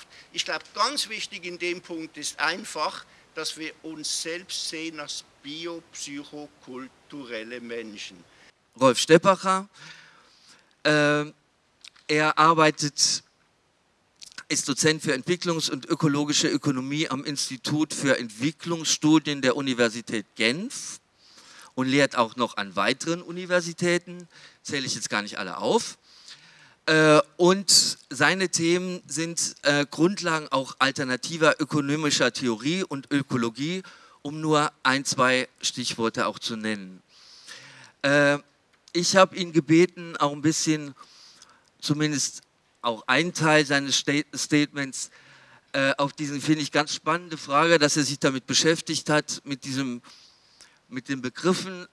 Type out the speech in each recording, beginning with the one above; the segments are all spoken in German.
Wirtschaft. Ich glaube, ganz wichtig in dem Punkt ist einfach, dass wir uns selbst sehen als biopsychokulturelle Menschen. Rolf Steppacher, äh, er arbeitet, ist Dozent für Entwicklungs- und ökologische Ökonomie am Institut für Entwicklungsstudien der Universität Genf und lehrt auch noch an weiteren Universitäten, zähle ich jetzt gar nicht alle auf. Äh, und seine Themen sind äh, Grundlagen auch alternativer ökonomischer Theorie und Ökologie, um nur ein, zwei Stichworte auch zu nennen. Äh, ich habe ihn gebeten, auch ein bisschen, zumindest auch einen Teil seines Statements, auf diese, finde ich, ganz spannende Frage, dass er sich damit beschäftigt hat, mit, diesem, mit den Begriffen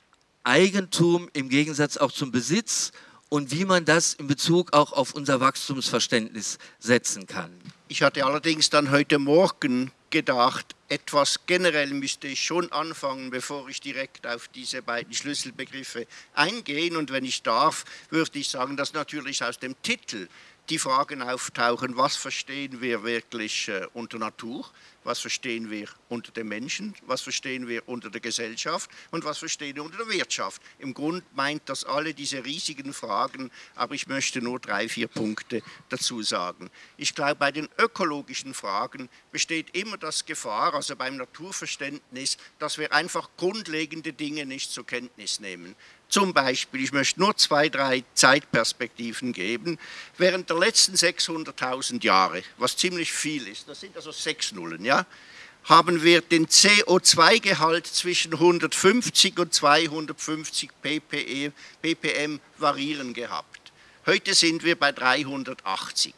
Eigentum im Gegensatz auch zum Besitz und wie man das in Bezug auch auf unser Wachstumsverständnis setzen kann. Ich hatte allerdings dann heute Morgen gedacht, etwas generell müsste ich schon anfangen, bevor ich direkt auf diese beiden Schlüsselbegriffe eingehe. Und wenn ich darf, würde ich sagen, dass natürlich aus dem Titel die Fragen auftauchen, was verstehen wir wirklich äh, unter Natur, was verstehen wir unter den Menschen, was verstehen wir unter der Gesellschaft und was verstehen wir unter der Wirtschaft. Im Grunde meint das alle diese riesigen Fragen, aber ich möchte nur drei, vier Punkte dazu sagen. Ich glaube, bei den ökologischen Fragen besteht immer das Gefahr, also beim Naturverständnis, dass wir einfach grundlegende Dinge nicht zur Kenntnis nehmen. Zum Beispiel, ich möchte nur zwei, drei Zeitperspektiven geben, während der letzten 600.000 Jahre, was ziemlich viel ist, das sind also sechs Nullen, ja, haben wir den CO2-Gehalt zwischen 150 und 250 ppm, ppm variieren gehabt. Heute sind wir bei 380.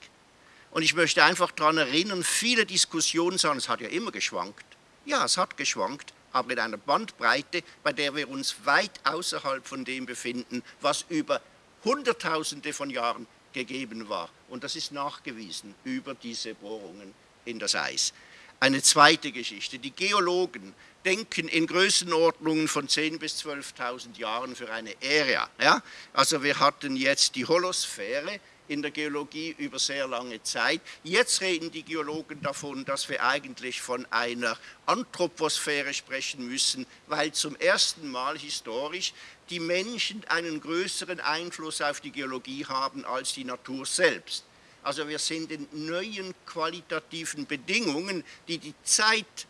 Und ich möchte einfach daran erinnern, viele Diskussionen sagen, es hat ja immer geschwankt. Ja, es hat geschwankt, aber in einer Bandbreite, bei der wir uns weit außerhalb von dem befinden, was über Hunderttausende von Jahren gegeben war. Und das ist nachgewiesen über diese Bohrungen in das Eis. Eine zweite Geschichte. Die Geologen denken in Größenordnungen von 10.000 bis 12.000 Jahren für eine Ära. Ja? Also wir hatten jetzt die Holosphäre, in der Geologie über sehr lange Zeit. Jetzt reden die Geologen davon, dass wir eigentlich von einer Anthroposphäre sprechen müssen, weil zum ersten Mal historisch die Menschen einen größeren Einfluss auf die Geologie haben als die Natur selbst. Also wir sind in neuen qualitativen Bedingungen, die die Zeit,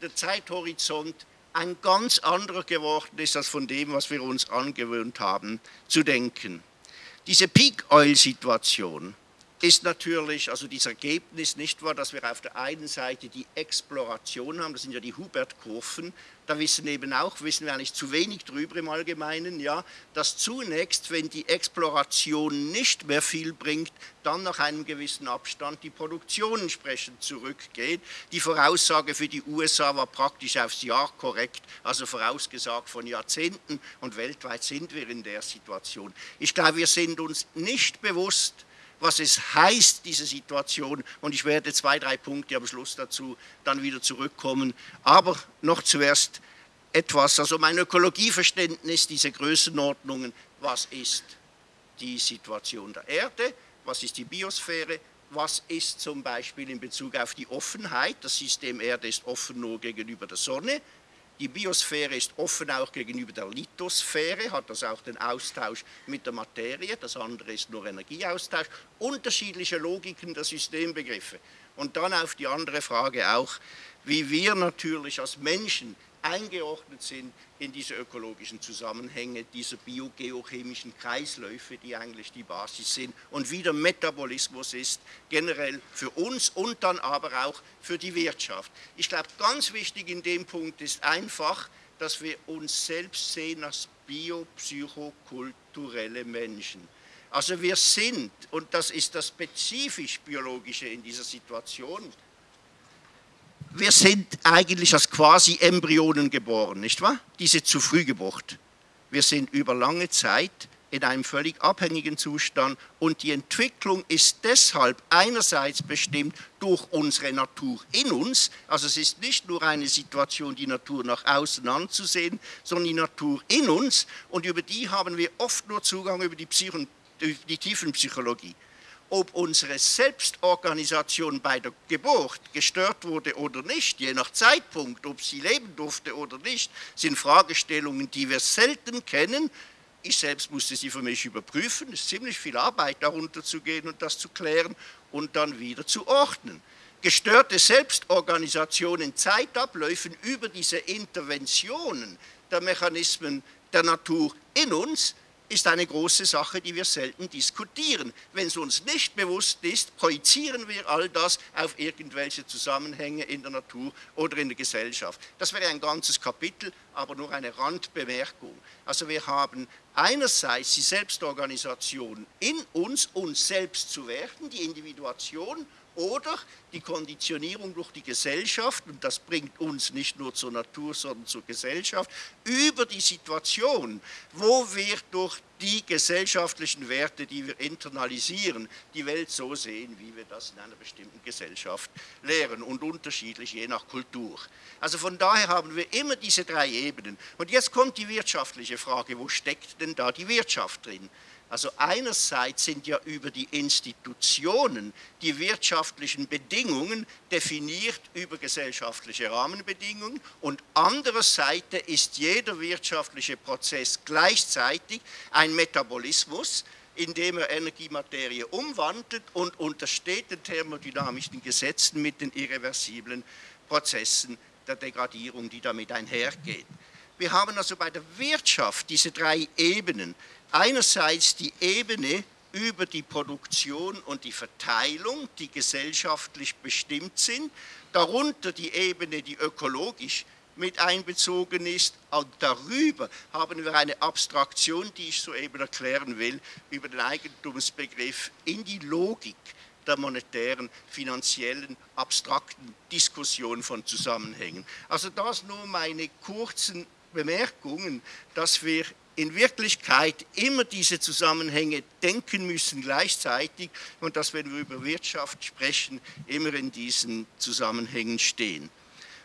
der Zeithorizont ein ganz anderer geworden ist als von dem, was wir uns angewöhnt haben zu denken. Diese Peak-Oil-Situation ist natürlich, also dieses Ergebnis nicht wahr, dass wir auf der einen Seite die Exploration haben, das sind ja die Hubert-Kurven, da wissen eben auch, wissen wir eigentlich zu wenig drüber im Allgemeinen, ja, dass zunächst, wenn die Exploration nicht mehr viel bringt, dann nach einem gewissen Abstand die Produktion entsprechend zurückgeht. Die Voraussage für die USA war praktisch aufs Jahr korrekt, also vorausgesagt von Jahrzehnten und weltweit sind wir in der Situation. Ich glaube, wir sind uns nicht bewusst, was es heißt, diese Situation. Und ich werde zwei, drei Punkte am Schluss dazu dann wieder zurückkommen. Aber noch zuerst etwas, also mein Ökologieverständnis, diese Größenordnungen, was ist die Situation der Erde, was ist die Biosphäre, was ist zum Beispiel in Bezug auf die Offenheit, das System Erde ist offen nur gegenüber der Sonne, die Biosphäre ist offen auch gegenüber der Lithosphäre, hat das auch den Austausch mit der Materie, das andere ist nur Energieaustausch, unterschiedliche Logiken der Systembegriffe. Und dann auf die andere Frage auch, wie wir natürlich als Menschen eingeordnet sind in diese ökologischen Zusammenhänge, diese biogeochemischen Kreisläufe, die eigentlich die Basis sind und wie der Metabolismus ist, generell für uns und dann aber auch für die Wirtschaft. Ich glaube, ganz wichtig in dem Punkt ist einfach, dass wir uns selbst sehen als biopsychokulturelle Menschen. Also wir sind, und das ist das spezifisch Biologische in dieser Situation, wir sind eigentlich als quasi Embryonen geboren, nicht wahr? Diese zu früh Geburt. Wir sind über lange Zeit in einem völlig abhängigen Zustand und die Entwicklung ist deshalb einerseits bestimmt durch unsere Natur in uns, also es ist nicht nur eine Situation, die Natur nach außen anzusehen, sondern die Natur in uns und über die haben wir oft nur Zugang über die, Psycho die Tiefenpsychologie. Ob unsere Selbstorganisation bei der Geburt gestört wurde oder nicht, je nach Zeitpunkt, ob sie leben durfte oder nicht, sind Fragestellungen, die wir selten kennen. Ich selbst musste sie für mich überprüfen. Es ist ziemlich viel Arbeit, darunter zu gehen und das zu klären und dann wieder zu ordnen. Gestörte Selbstorganisation in Zeitabläufen über diese Interventionen der Mechanismen der Natur in uns ist eine große Sache, die wir selten diskutieren. Wenn es uns nicht bewusst ist, projizieren wir all das auf irgendwelche Zusammenhänge in der Natur oder in der Gesellschaft. Das wäre ein ganzes Kapitel, aber nur eine Randbemerkung. Also wir haben einerseits die Selbstorganisation in uns, uns selbst zu werden, die Individuation oder die Konditionierung durch die Gesellschaft, und das bringt uns nicht nur zur Natur, sondern zur Gesellschaft, über die Situation, wo wir durch die gesellschaftlichen Werte, die wir internalisieren, die Welt so sehen, wie wir das in einer bestimmten Gesellschaft lehren und unterschiedlich je nach Kultur. Also von daher haben wir immer diese drei Ebenen. Und jetzt kommt die wirtschaftliche Frage, wo steckt denn da die Wirtschaft drin? Also einerseits sind ja über die Institutionen die wirtschaftlichen Bedingungen definiert über gesellschaftliche Rahmenbedingungen und andererseits ist jeder wirtschaftliche Prozess gleichzeitig ein Metabolismus, indem er Energiematerie umwandelt und untersteht den thermodynamischen Gesetzen mit den irreversiblen Prozessen der Degradierung, die damit einhergehen. Wir haben also bei der Wirtschaft diese drei Ebenen einerseits die Ebene über die Produktion und die Verteilung, die gesellschaftlich bestimmt sind, darunter die Ebene, die ökologisch mit einbezogen ist und darüber haben wir eine Abstraktion, die ich soeben erklären will, über den Eigentumsbegriff in die Logik der monetären, finanziellen, abstrakten Diskussion von Zusammenhängen. Also das nur meine kurzen Bemerkungen, dass wir in Wirklichkeit immer diese Zusammenhänge denken müssen gleichzeitig und dass, wenn wir über Wirtschaft sprechen, immer in diesen Zusammenhängen stehen.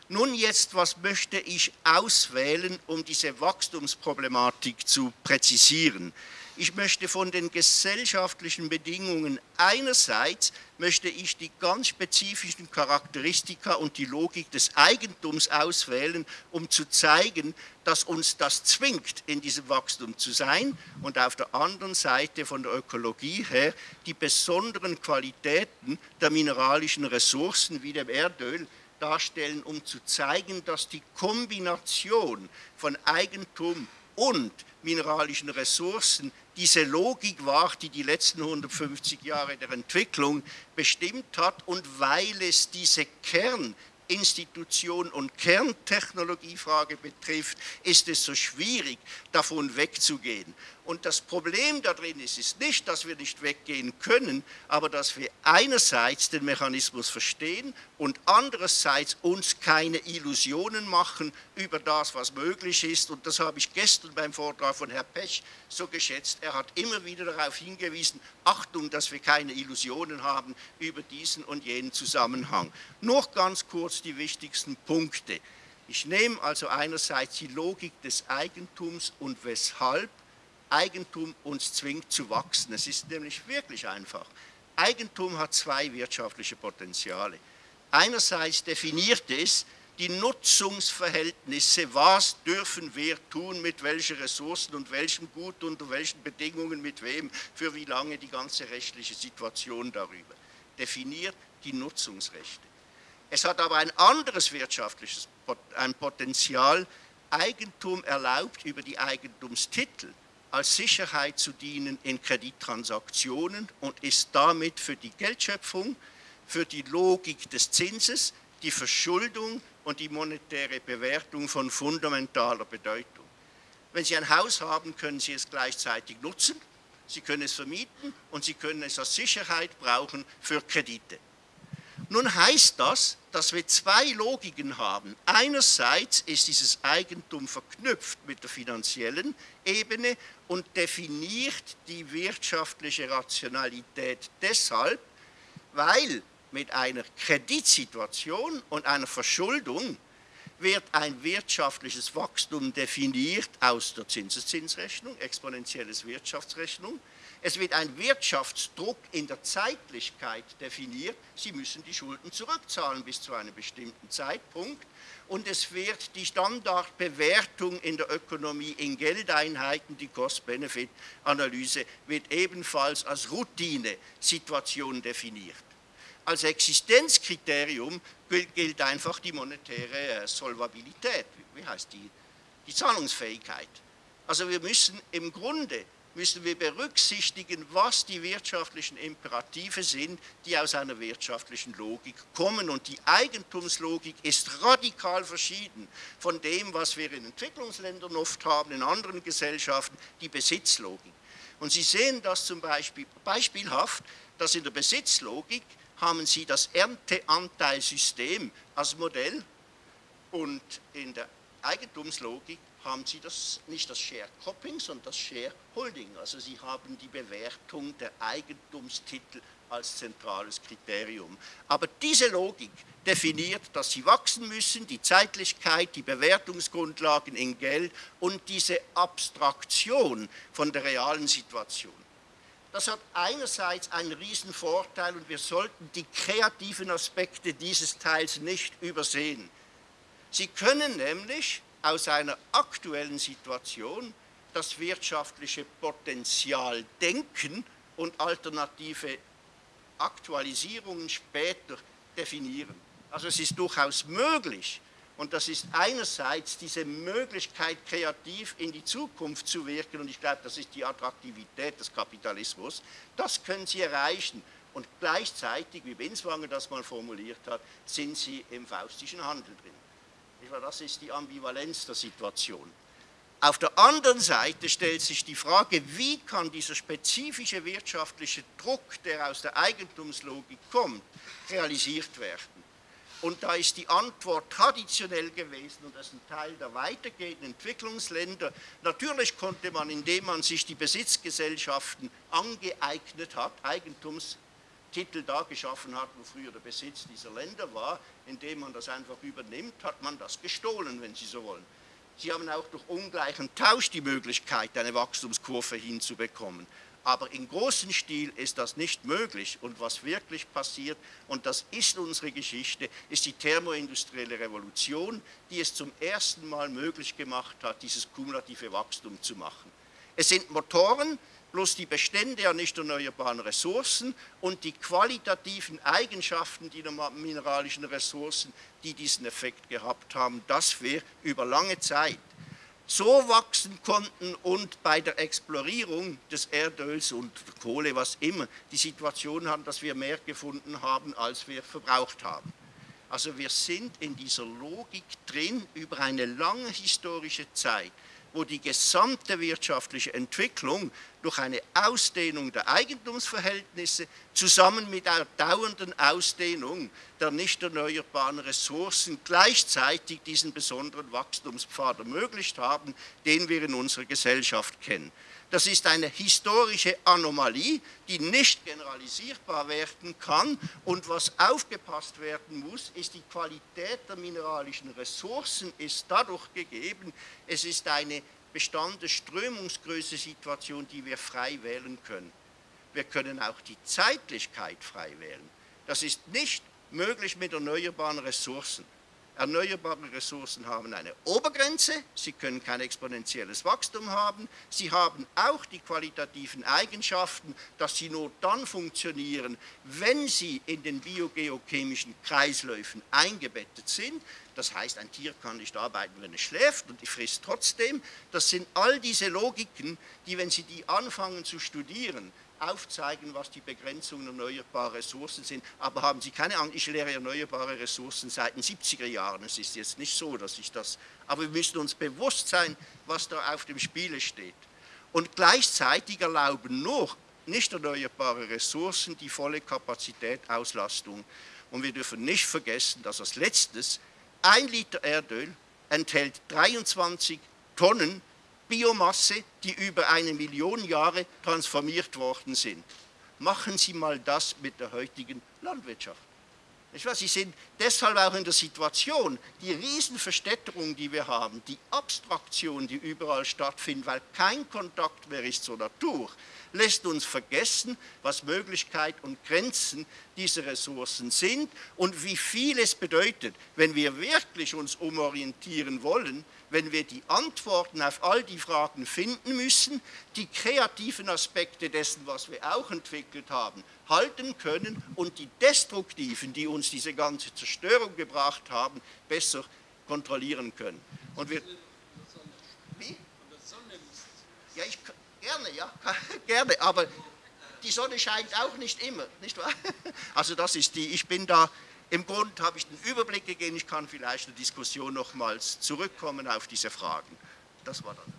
Nun jetzt, was möchte ich auswählen, um diese Wachstumsproblematik zu präzisieren? Ich möchte von den gesellschaftlichen Bedingungen einerseits möchte ich die ganz spezifischen Charakteristika und die Logik des Eigentums auswählen, um zu zeigen, dass uns das zwingt, in diesem Wachstum zu sein. Und auf der anderen Seite von der Ökologie her die besonderen Qualitäten der mineralischen Ressourcen wie dem Erdöl darstellen, um zu zeigen, dass die Kombination von Eigentum und mineralischen Ressourcen diese Logik war, die die letzten 150 Jahre der Entwicklung bestimmt hat und weil es diese Kern Institution und Kerntechnologiefrage betrifft, ist es so schwierig, davon wegzugehen. Und das Problem darin ist, ist nicht, dass wir nicht weggehen können, aber dass wir einerseits den Mechanismus verstehen und andererseits uns keine Illusionen machen über das, was möglich ist. Und das habe ich gestern beim Vortrag von Herrn Pech so geschätzt. Er hat immer wieder darauf hingewiesen, Achtung, dass wir keine Illusionen haben über diesen und jenen Zusammenhang. Nur ganz kurz die wichtigsten Punkte. Ich nehme also einerseits die Logik des Eigentums und weshalb Eigentum uns zwingt zu wachsen. Es ist nämlich wirklich einfach. Eigentum hat zwei wirtschaftliche Potenziale. Einerseits definiert es die Nutzungsverhältnisse, was dürfen wir tun, mit welchen Ressourcen und welchem Gut, unter welchen Bedingungen, mit wem, für wie lange die ganze rechtliche Situation darüber. Definiert die Nutzungsrechte. Es hat aber ein anderes wirtschaftliches ein Potenzial. Eigentum erlaubt über die Eigentumstitel als Sicherheit zu dienen in Kredittransaktionen und ist damit für die Geldschöpfung, für die Logik des Zinses, die Verschuldung und die monetäre Bewertung von fundamentaler Bedeutung. Wenn Sie ein Haus haben, können Sie es gleichzeitig nutzen, Sie können es vermieten und Sie können es als Sicherheit brauchen für Kredite. Nun heißt das, dass wir zwei Logiken haben. Einerseits ist dieses Eigentum verknüpft mit der finanziellen Ebene und definiert die wirtschaftliche Rationalität deshalb, weil mit einer Kreditsituation und einer Verschuldung wird ein wirtschaftliches Wachstum definiert aus der Zinseszinsrechnung, exponentielles Wirtschaftsrechnung, Es wird ein Wirtschaftsdruck in der Zeitlichkeit definiert. Sie müssen die Schulden zurückzahlen bis zu einem bestimmten Zeitpunkt. Und es wird die Standardbewertung in der Ökonomie in Geldeinheiten, die Cost-Benefit-Analyse, wird ebenfalls als Routine-Situation definiert. Als Existenzkriterium gilt einfach die monetäre äh, Solvabilität, wie heißt die, die Zahlungsfähigkeit. Also wir müssen im Grunde müssen wir berücksichtigen, was die wirtschaftlichen Imperative sind, die aus einer wirtschaftlichen Logik kommen. Und die Eigentumslogik ist radikal verschieden von dem, was wir in Entwicklungsländern oft haben, in anderen Gesellschaften, die Besitzlogik. Und Sie sehen das zum Beispiel beispielhaft, dass in der Besitzlogik haben Sie das Ernteanteilsystem als Modell und in der Eigentumslogik haben Sie das, nicht das Share-Cropping, sondern das Share-Holding. Also Sie haben die Bewertung der Eigentumstitel als zentrales Kriterium. Aber diese Logik definiert, dass sie wachsen müssen, die Zeitlichkeit, die Bewertungsgrundlagen in Geld und diese Abstraktion von der realen Situation. Das hat einerseits einen riesen Vorteil und wir sollten die kreativen Aspekte dieses Teils nicht übersehen. Sie können nämlich aus einer aktuellen Situation das wirtschaftliche Potenzial denken und alternative Aktualisierungen später definieren. Also es ist durchaus möglich, und das ist einerseits diese Möglichkeit, kreativ in die Zukunft zu wirken, und ich glaube, das ist die Attraktivität des Kapitalismus, das können Sie erreichen. Und gleichzeitig, wie Binswanger das mal formuliert hat, sind Sie im faustischen Handel drin. Das ist die Ambivalenz der Situation. Auf der anderen Seite stellt sich die Frage, wie kann dieser spezifische wirtschaftliche Druck, der aus der Eigentumslogik kommt, realisiert werden. Und da ist die Antwort traditionell gewesen, und das ist ein Teil der weitergehenden Entwicklungsländer, natürlich konnte man, indem man sich die Besitzgesellschaften angeeignet hat, Eigentums Titel da geschaffen hat, wo früher der Besitz dieser Länder war, indem man das einfach übernimmt, hat man das gestohlen, wenn Sie so wollen. Sie haben auch durch ungleichen Tausch die Möglichkeit, eine Wachstumskurve hinzubekommen. Aber im großen Stil ist das nicht möglich. Und was wirklich passiert, und das ist unsere Geschichte, ist die thermoindustrielle Revolution, die es zum ersten Mal möglich gemacht hat, dieses kumulative Wachstum zu machen. Es sind Motoren, bloß die Bestände an nicht erneuerbaren Ressourcen und die qualitativen Eigenschaften der mineralischen Ressourcen, die diesen Effekt gehabt haben, dass wir über lange Zeit so wachsen konnten und bei der Explorierung des Erdöls und Kohle, was immer, die Situation haben, dass wir mehr gefunden haben, als wir verbraucht haben. Also wir sind in dieser Logik drin über eine lange historische Zeit wo die gesamte wirtschaftliche Entwicklung durch eine Ausdehnung der Eigentumsverhältnisse zusammen mit einer dauernden Ausdehnung der nicht erneuerbaren Ressourcen gleichzeitig diesen besonderen Wachstumspfad ermöglicht haben, den wir in unserer Gesellschaft kennen. Das ist eine historische Anomalie, die nicht generalisierbar werden kann. Und was aufgepasst werden muss, ist die Qualität der mineralischen Ressourcen ist dadurch gegeben, es ist eine bestandene Strömungsgröße-Situation, die wir frei wählen können. Wir können auch die Zeitlichkeit frei wählen. Das ist nicht möglich mit erneuerbaren Ressourcen. Erneuerbare Ressourcen haben eine Obergrenze, sie können kein exponentielles Wachstum haben, sie haben auch die qualitativen Eigenschaften, dass sie nur dann funktionieren, wenn sie in den biogeochemischen Kreisläufen eingebettet sind. Das heißt, ein Tier kann nicht arbeiten, wenn es schläft und es frisst trotzdem. Das sind all diese Logiken, die, wenn Sie die anfangen zu studieren, aufzeigen, was die Begrenzungen erneuerbarer Ressourcen sind. Aber haben Sie keine Angst, ich lehre erneuerbare Ressourcen seit den 70er Jahren. Es ist jetzt nicht so, dass ich das... Aber wir müssen uns bewusst sein, was da auf dem Spiele steht. Und gleichzeitig erlauben nur nicht erneuerbare Ressourcen die volle Kapazität, Auslastung. Und wir dürfen nicht vergessen, dass als letztes ein Liter Erdöl enthält 23 Tonnen Biomasse, die über eine Million Jahre transformiert worden sind. Machen Sie mal das mit der heutigen Landwirtschaft. Sie sind deshalb auch in der Situation, die Riesenverstädterung, die wir haben, die Abstraktion, die überall stattfindet, weil kein Kontakt mehr ist zur Natur, lässt uns vergessen, was Möglichkeit und Grenzen dieser Ressourcen sind und wie viel es bedeutet, wenn wir wirklich uns umorientieren wollen, wenn wir die Antworten auf all die Fragen finden müssen, die kreativen Aspekte dessen, was wir auch entwickelt haben, halten können und die destruktiven, die uns diese ganze Zerstörung gebracht haben, besser kontrollieren können. Und wir, wie? Ja, ich gerne, ja, gerne, aber die Sonne scheint auch nicht immer, nicht wahr? Also das ist die, ich bin da im Grunde habe ich den Überblick gegeben, ich kann vielleicht in der Diskussion nochmals zurückkommen auf diese Fragen. Das war dann.